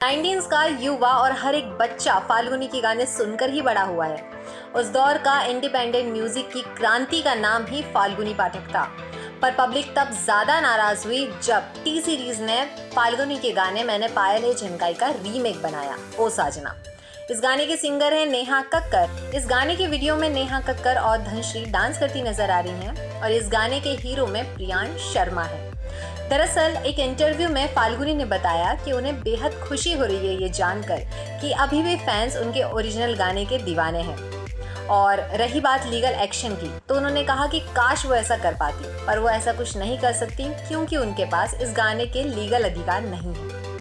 Nineteens का युवा और हर एक बच्चा फाल्गुनी के गाने सुनकर ही बड़ा हुआ है। उस दौर का इंडिपेंडेंट म्यूज़िक की क्रांति का नाम ही फाल्गुनी पाठक था। पर पब्लिक तब ज़्यादा नाराज़ हुई जब टी सीरीज़ ने फाल्गुनी के गाने मैंने पायल झनकाई का रीमेक बनाया, ओ साजना। इस गाने के सिंगर हैं नेहा कक्कर। इस गाने के वीडियो में नेहा कक्कर और धनश्री डांस करती नज़र आ रही हैं और इस गाने के हीरो में प्रियांश शर्मा है। दरअसल, एक इंटरव्यू में फाल्गुनी ने बताया कि उन्हें बेहद खुशी हो रही है ये जानकर कि अभी भी फैंस उनके ओरिजिनल गाने के दीवाने हैं। और रही बात लीगल एक्शन की तो उन्होंने कहा कि काश वो ऐसा कर पाती, पर वो ऐसा कुछ नहीं कर सकती क्योंकि उनके पास इस गाने के लीगल अधिकार नहीं है।